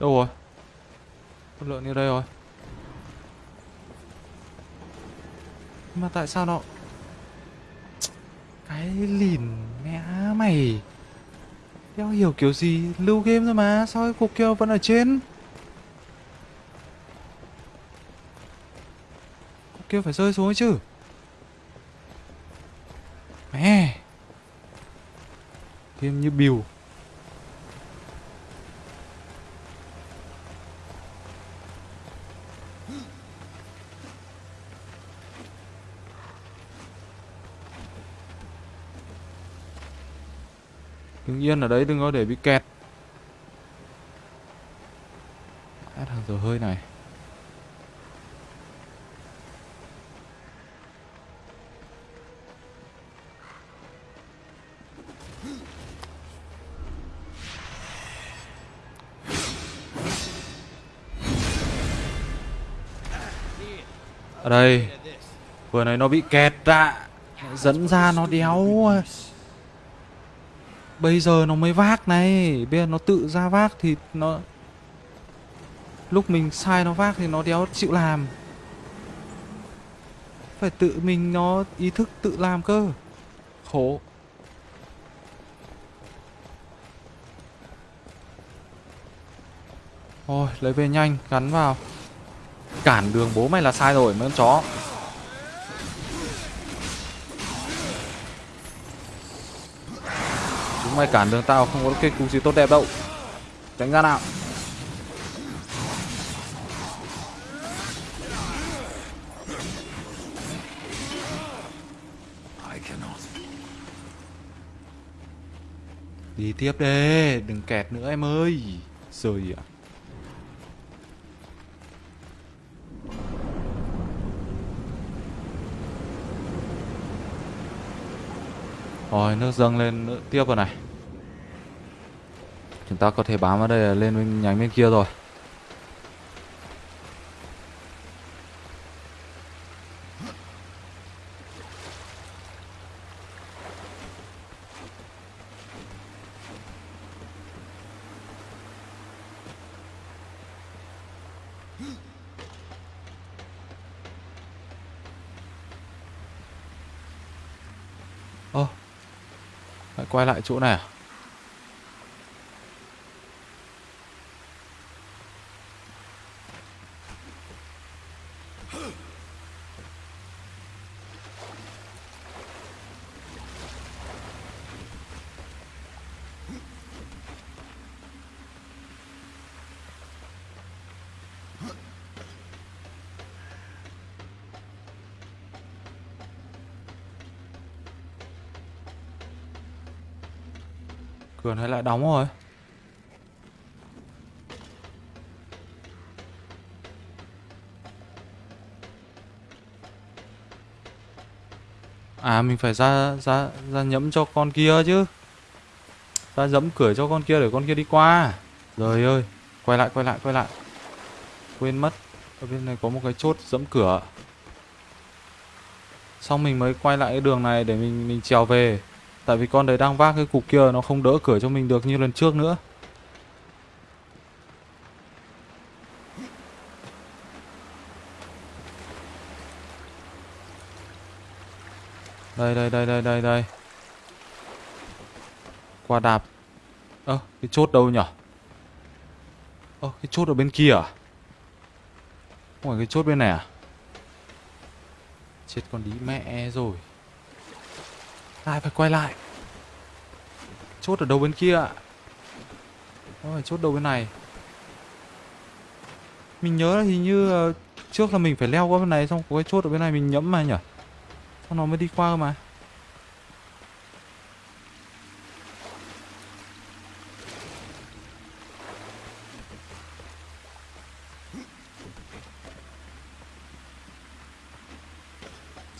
Đâu rồi? Con lợn như đây rồi. Mà tại sao nó... Cái lìn mẹ mày đeo hiểu kiểu gì Lưu game thôi mà, Sao cái cục kia vẫn ở trên Cục kia phải rơi xuống ấy chứ Mẹ Game như bill Đứng yên ở đấy đừng có để bị kẹt. Hết thằng giờ hơi này. Ở đây, Vừa này nó bị kẹt ạ. Dẫn ra nó đéo. À. Bây giờ nó mới vác này. Bây giờ nó tự ra vác thì nó Lúc mình sai nó vác thì nó đéo chịu làm. Phải tự mình nó ý thức tự làm cơ. Khổ. Thôi lấy về nhanh, Gắn vào. Cản đường bố mày là sai rồi, mấy con chó. Chúng mày cản đường tao không có cái cú gì tốt đẹp đâu. Tránh ra nào. Đi tiếp đi Đừng kẹt nữa em ơi. Rồi ạ. Rồi nước dâng lên nữa tiếp rồi này. Chúng ta có thể bám vào đây lên bên nhánh bên kia rồi. Quay lại chỗ này à? Cửa này lại đóng rồi. À mình phải ra ra ra nhẫm cho con kia chứ. Ra dẫm cửa cho con kia để con kia đi qua. Trời ơi, Quay lại quay lại quay lại. Quên mất. Ở bên này có một cái chốt dẫm cửa. Xong mình mới quay lại cái đường này để mình mình trèo về. Tại vì con đấy đang vác cái cục kia, nó không đỡ cửa cho mình được như lần trước nữa. Đây đây đây đây đây đây. Qua đạp. Ơ, cái chốt đâu nhở? Ơ, cái chốt ở bên kia à? Không phải cái chốt bên này à? Chết con đi mẹ rồi. Ai phải quay lại? Chốt ở đầu bên kia ạ? Phải chốt đầu bên này? Mình nhớ là hình như uh, Trước là mình phải leo qua bên này Xong có cái chốt ở bên này mình nhẫm mà nhỉ? Xong nó mới đi qua cơ mà.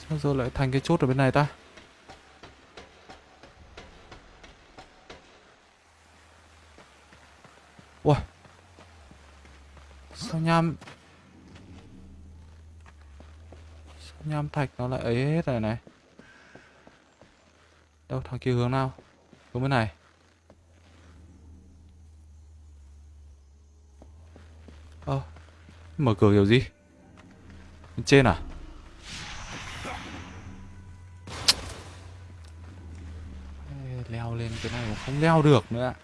Sao giờ lại thành cái chốt ở bên này ta? nham nham thạch nó lại ấy hết rồi này? Đâu thằng kia hướng nào? Hướng bên này. Ơ oh, mở cửa kiểu gì? Bên trên à? Leo lên cái này cũng không leo được nữa ạ.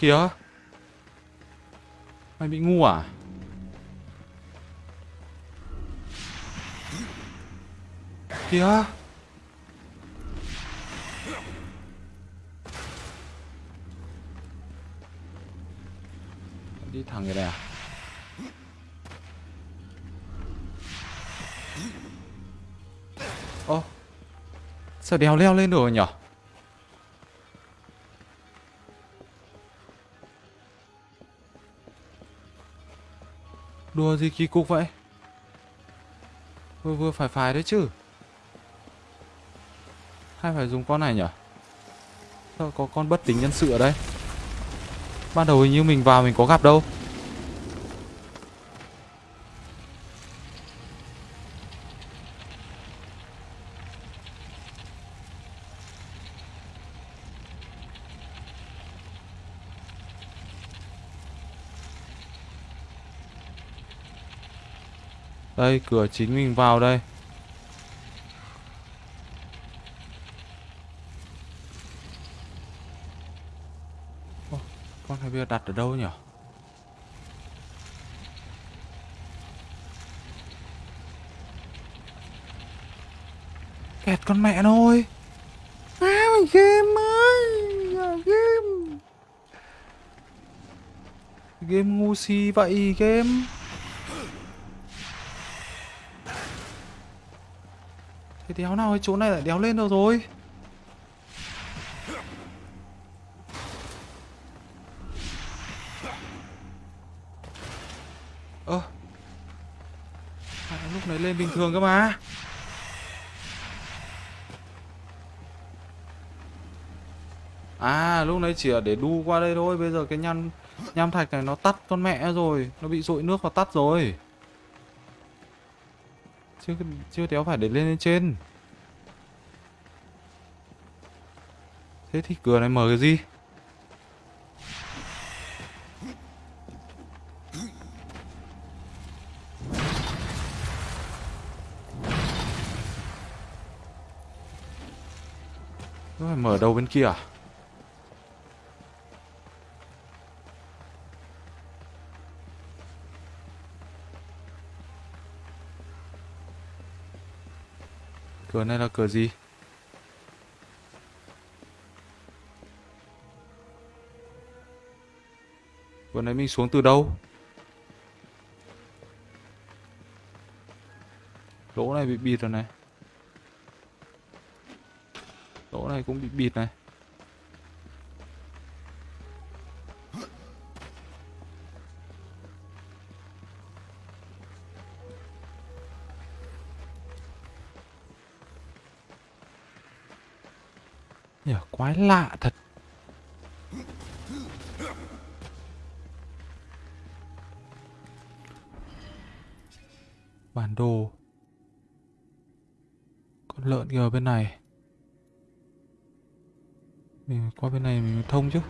Kìa Mày bị ngu à? Kìa Đi thẳng cái này à? Ô, Sao đèo leo lên rồi nhỉ Đùa gì kỳ cục vậy? Vừa vừa phải phải đấy chứ. Hay phải dùng con này nhở? Sao có con bất tính nhân sự ở đây? Ban đầu hình như mình vào mình có gặp đâu. Đây cửa chính mình vào đây. Ô, Con này bây giờ đặt ở đâu nhỉ? Kẹt con mẹ nó ơi À mày game ơi Game. Game ngu si vậy game Cái đéo nào cái chỗ này lại đéo lên đâu rồi. Ơ. À, Lúc này lên bình thường cơ mà. À lúc nãy chỉ là để đu qua đây thôi. Bây giờ cái nham nham thạch này nó tắt con mẹ rồi. Nó bị dội nước và tắt rồi. Chưa, chưa đéo phải để lên lên trên. Thế thì cửa này mở cái gì? Nó phải mở đầu bên kia à? Cửa này là cửa gì? Vừa nãy mình xuống từ đâu? Lỗ này bị bịt rồi này. Lỗ này cũng bị bịt này. Nhờ, quái lạ thật. Bản đồ. Con lợn kia ở bên này. Mình qua bên này mình thông chứ.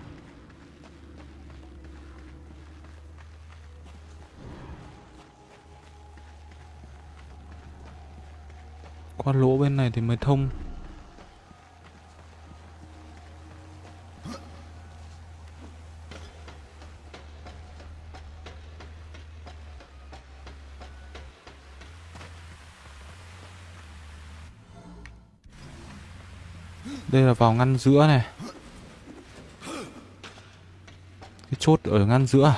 Qua lỗ bên này thì mới thông. Vào ngăn giữa này. Cái chốt ở ngăn giữa à?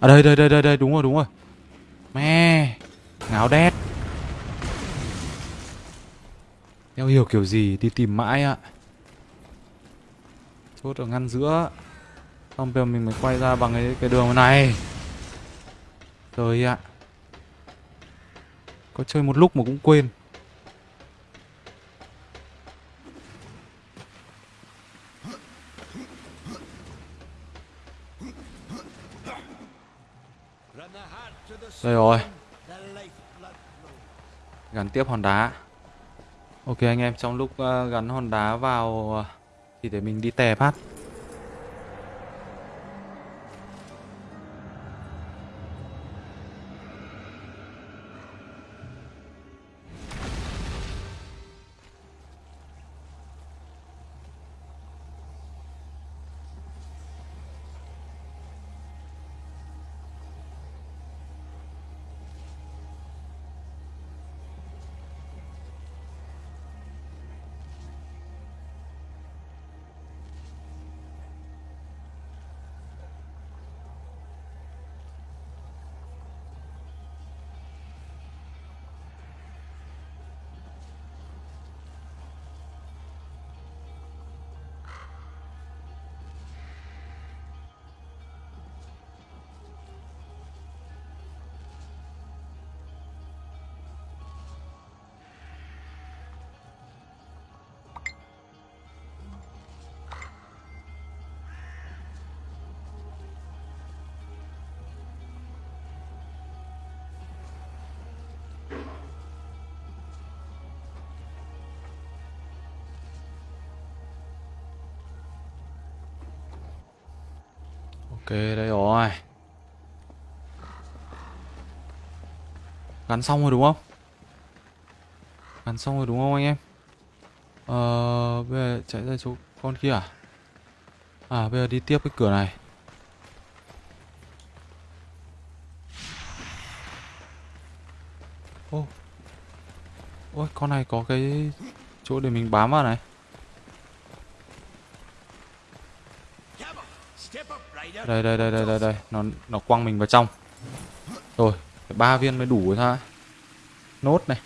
À đây đây đây đây đây đúng rồi đúng rồi. me ngáo đét. Đeo hiểu kiểu gì đi tìm mãi ạ. Chốt ở ngăn giữa. Xong bây giờ mình mới quay ra bằng cái, cái đường này. trời ạ. Có chơi một lúc mà cũng quên. Đây rồi. Gắn tiếp hòn đá. Ok anh em, trong lúc ờ, gắn hòn đá vào ờ, thì để mình đi tè phát. Ok, đây rồi Gắn xong rồi đúng không? Gắn xong rồi đúng không anh em? Ờ bây giờ chạy ra chỗ con kia à? À bây giờ đi tiếp cái cửa này Ô, Ôi, con này có cái chỗ để mình bám vào này đây đây đây đây đây đây. Nó nó quăng mình vào trong. Rồi, ba viên mới đủ rồi thôi. Nốt này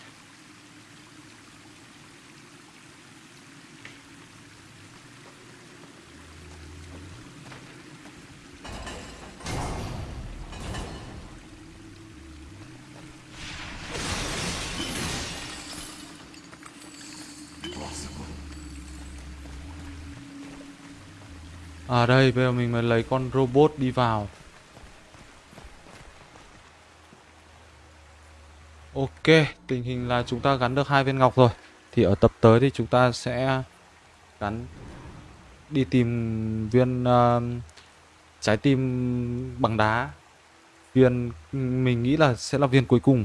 À đây, bây giờ mình mới lấy con robot đi vào. Ok, tình hình là chúng ta gắn được hai viên ngọc rồi. Thì ở tập tới thì chúng ta sẽ gắn đi tìm viên uh, trái tim bằng đá. Viên mình nghĩ là sẽ là viên cuối cùng.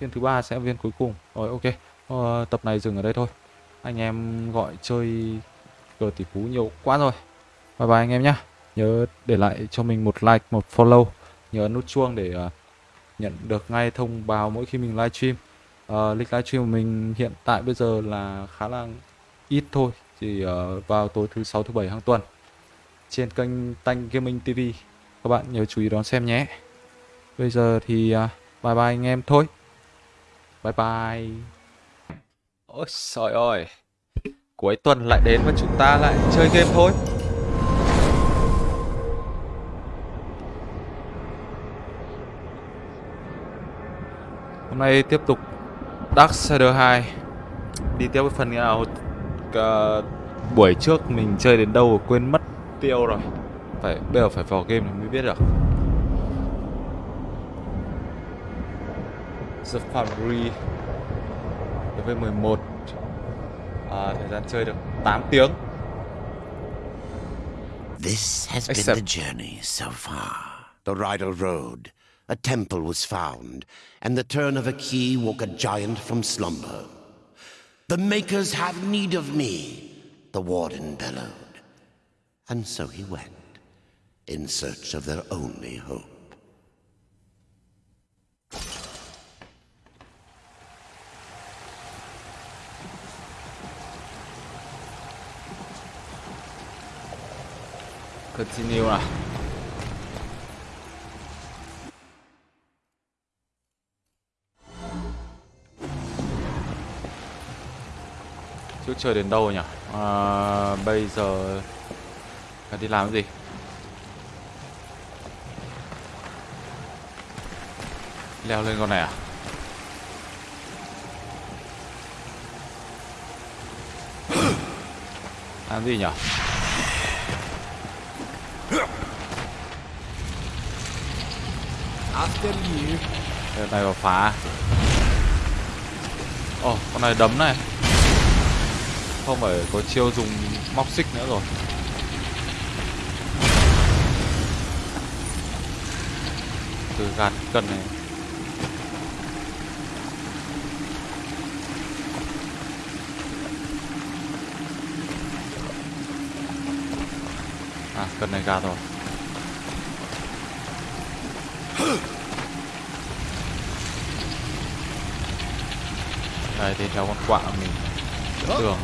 Viên thứ ba sẽ là viên cuối cùng. Rồi ok, uh, tập này dừng ở đây thôi. Anh em gọi chơi cờ tỷ phú nhiều quá rồi. Bye bye anh em nhé. Nhớ để lại cho mình một like, một follow. Nhớ nút chuông để uh, nhận được ngay thông báo mỗi khi mình livestream. Uh, lịch livestream của mình hiện tại bây giờ là khá là ít thôi. Chỉ uh, vào tối thứ sáu thứ bảy hàng tuần. Trên kênh Tanh Gaming TV. Các bạn nhớ chú ý đón xem nhé. Bây giờ thì uh, bye bye anh em thôi. Bye bye. Ôi trời ơi. Cuối tuần lại đến và chúng ta lại chơi game thôi. Hôm nay tiếp tục Darksider 2 Đi tiếp cái phần nào uh, Buổi trước mình chơi đến đâu quên mất tiêu rồi. Phải Bây giờ phải vào game mới biết được. The Foundry Level 11 à, Thời gian chơi được 8 tiếng. This has been the journey so far. The Rydal Road, a temple was found, and the turn of a key woke a giant from slumber. The Makers have need of me, the Warden bellowed. And so he went, in search of their only hope. Continue Trước chơi đến đâu nhỉ? À, bây giờ phải đi làm cái gì? Leo lên con này à? Làm gì nhỉ? After này vào phá à? Ồ, con này đấm này không phải có chiêu dùng móc xích nữa rồi. Từ gạt cần này. À cần này gạt rồi. Đây thì theo con quạ mình tường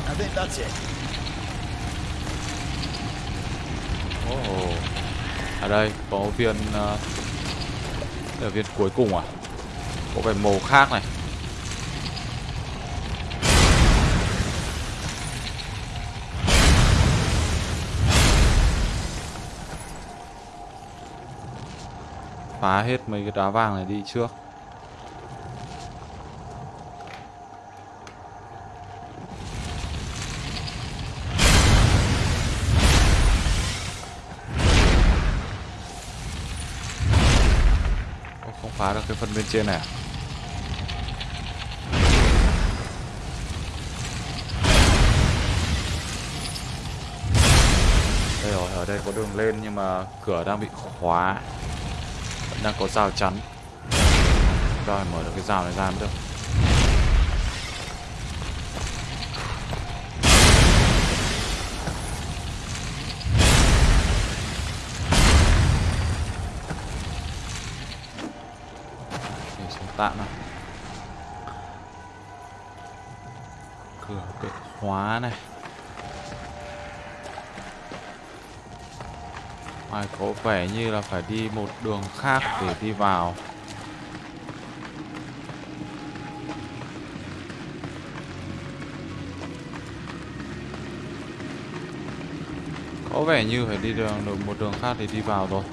oh. ở đây có viên uh, là viên cuối cùng à? Có vẻ màu khác này. Phá hết mấy cái đá vàng này đi trước. Phá được cái phần bên trên này à? đây rồi ở đây có đường lên nhưng mà cửa đang bị khóa. Vẫn đang có rào chắn. Rồi, mở được cái rào này ra mới được. Tạm nào cửa bệ khóa này. Ngoài có vẻ như là phải đi một đường khác để đi vào. Có vẻ như phải đi đường được một đường khác để đi vào rồi.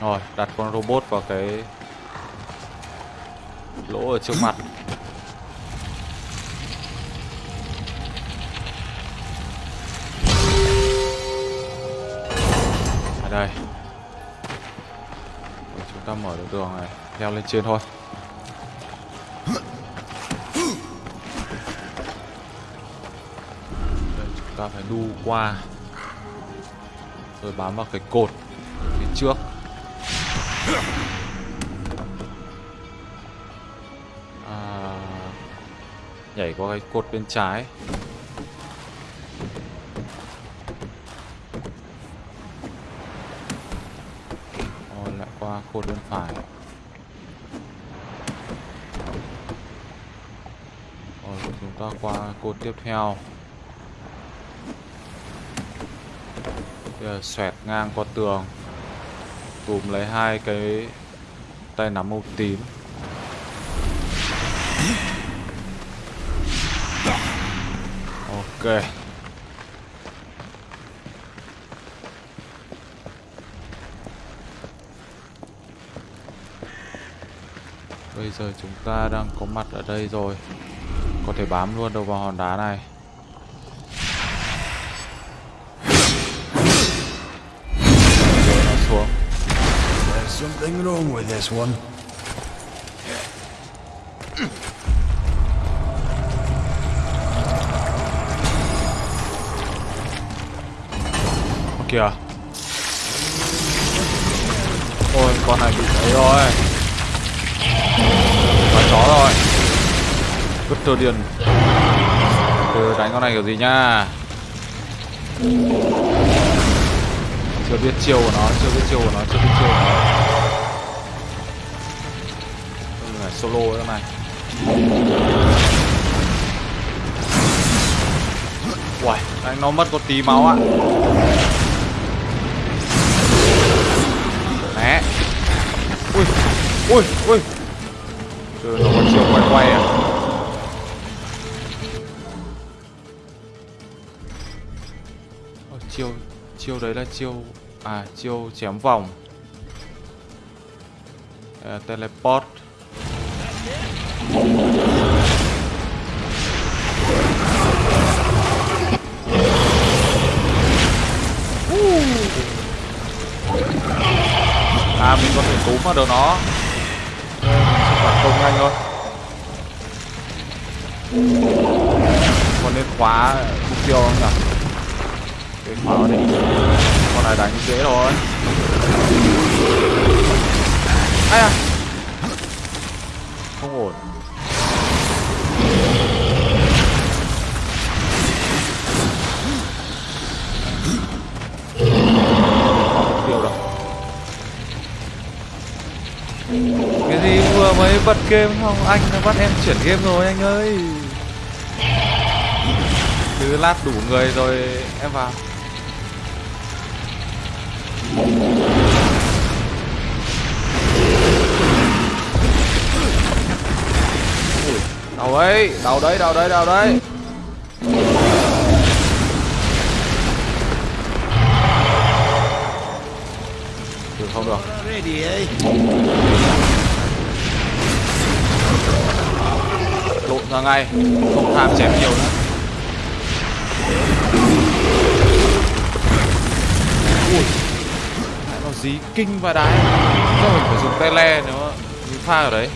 Rồi, đặt con robot vào cái lỗ ở trước mặt. Ở đây. Rồi, chúng ta mở được đường này leo lên trên thôi. Đây chúng ta phải đu qua. Rồi bám vào cái cột phía trước à, nhảy qua cái cột bên trái. Rồi lại qua cột bên phải. Rồi chúng ta qua cột tiếp theo. Bây giờ xoẹt ngang qua tường cùng lấy hai cái tay nắm màu tím. Ok. Bây giờ chúng ta đang có mặt ở đây rồi. Có thể bám luôn đầu vào hòn đá này. Something wrong with this one. Kìa. Ôi, con này bị ấy rồi. Con chó rồi. Vứt tơ điền. Từ đánh con này kiểu gì nha Chưa biết chiêu của nó, Chưa biết chiêu của nó, Chưa biết chiêu của nó solo nữa mà. Uầy, đánh nó mất có tí máu ạ. Né Ui, ui, ui. Trời nó có chiều quay quay à. Ờ, Chiêu, chiêu đấy là chiêu À, chiêu chém vòng. Ờ, Teleport. À mình có thể túm vào đầu nó. Phản công nhanh thôi. Còn nên khóa mục tiêu không nhỉ? Cái khóa vào đi. Con này đánh dễ thôi. Ai à? Không ổn. Tiêu đâu Cái gì vừa mới bật game không Anh đã bắt em chuyển game rồi, anh ơi. Cứ lát đủ người rồi em vào. Đâu đấy, đâu đấy, đâu đấy, đâu đấy Được không được. Lộn ra ngay không tham chém nhiều nữa. Ui lại nó dí kinh và đái. Chắc mình phải dùng tay le nếu mình pha ở đấy.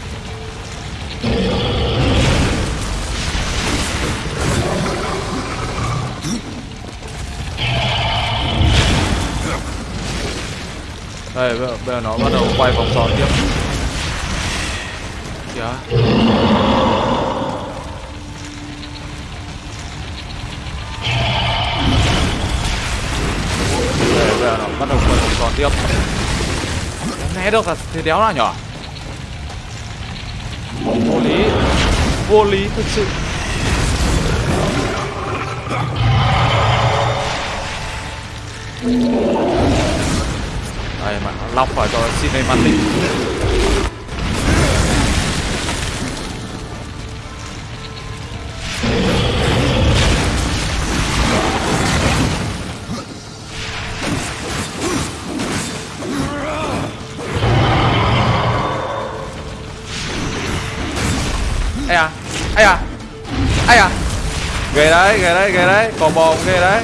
Đây bây giờ, bây giờ nó bắt đầu quay vòng tròn tiếp. Kìa. Đây, bây giờ nó bắt đầu quay vòng tròn tiếp. Né được là thế đéo nào nhỏ. Vô lý. Vô lý thực sự này mà lọc vào cho cinematic ai à ai à ai à. Ghê đấy ghê đấy ghê đấy có bò ghê đấy.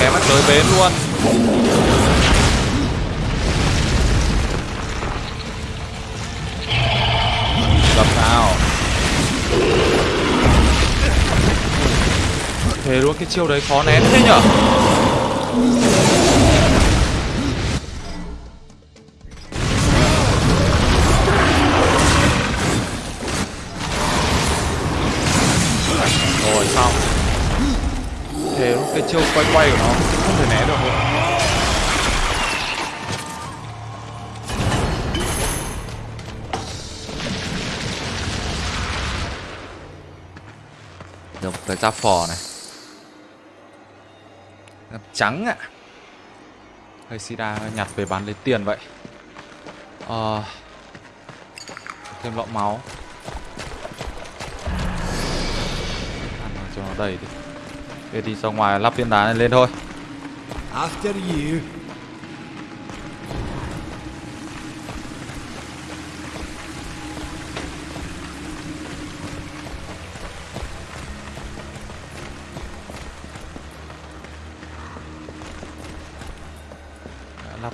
Kém mắt tới bến luôn. Thế luôn, cái chiêu đấy khó nén thế nhở? Rồi xong thế luôn, cái chiêu quay quay của nó không thể né được nữa. Được tới cái giáp phò này trắng ạ. Hơi sida nhặt về bán lấy tiền vậy? À, thêm lọ máu. Ăn cho nó đầy đi. Để đi ra ngoài lắp viên đá này lên thôi. After you.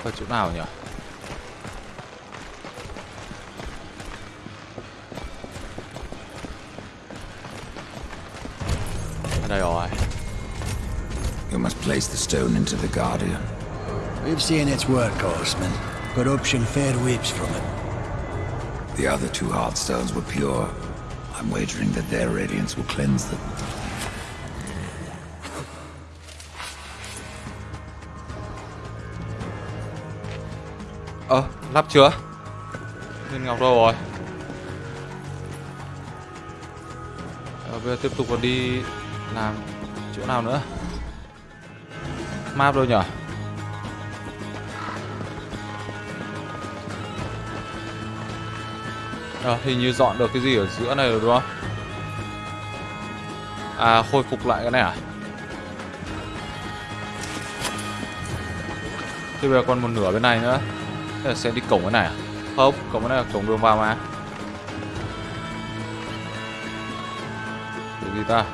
Lắp chỗ nào nhỉ ở đây rồi You must place the stone into the Guardian. We've seen its work, Horseman. Corruption fair weeps from it. The other two heart stones were pure. I'm wagering that their radiance will cleanse them. Ơ lắp chưa? Viên ngọc đâu rồi. Ờ, bây giờ tiếp tục còn đi làm chỗ nào nữa? Map đâu nhở? Ờ, hình như dọn được cái gì ở giữa này rồi đúng không? À, khôi phục lại cái này à? Thế bây giờ còn một nửa bên này nữa. Thế là sẽ đi cổng cái này à? Không, cổng cái này là cổng đường vào mà Cái gì ta?